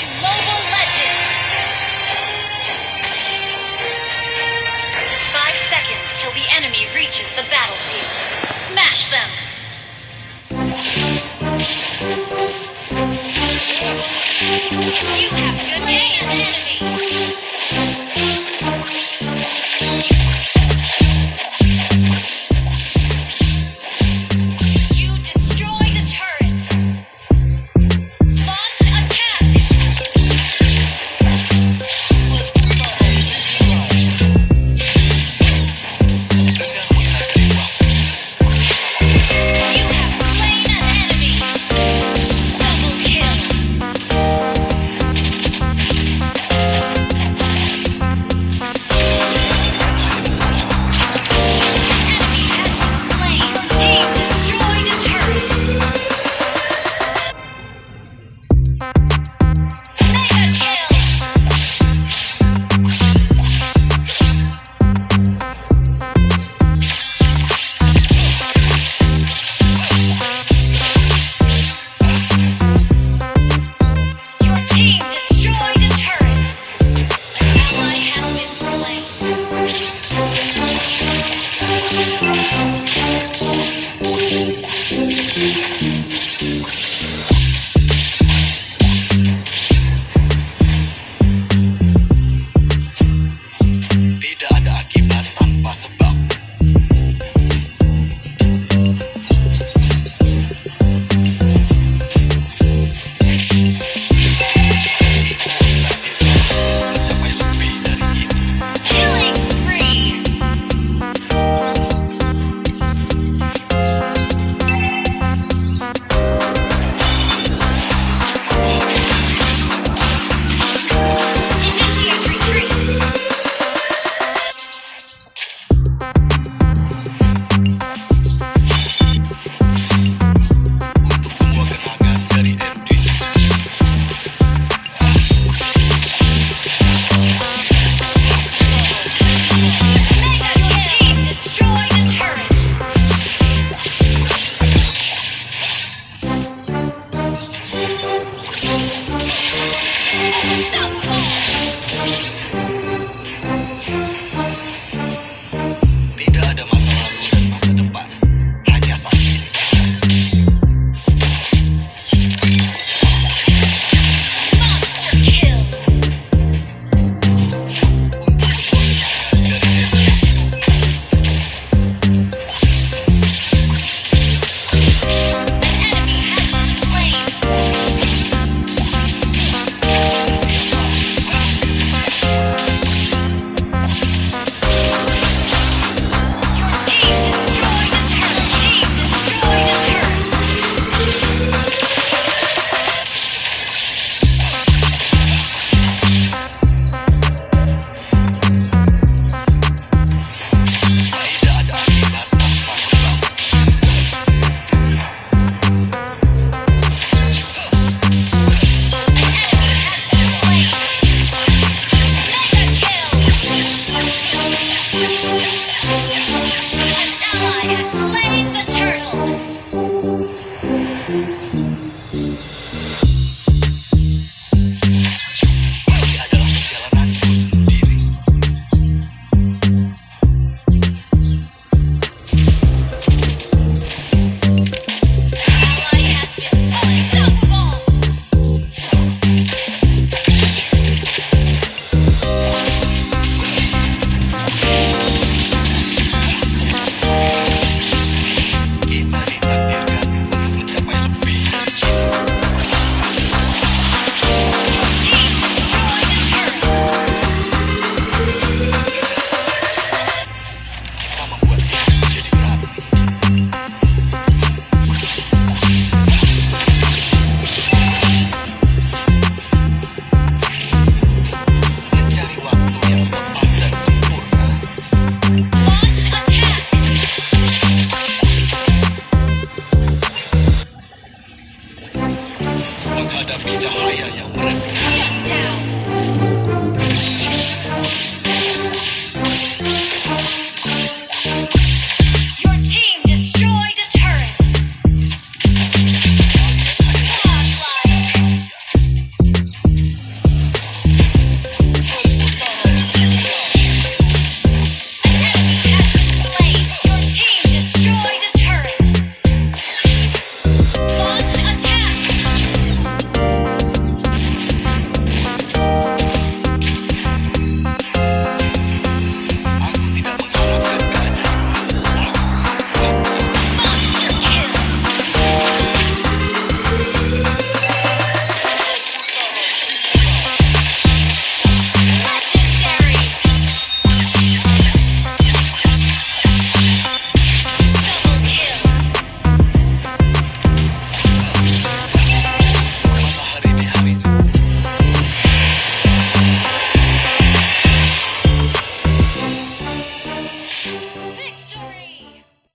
to Mobile Legends. Five seconds till the enemy reaches the battlefield. Smash them! You have good aim, enemy!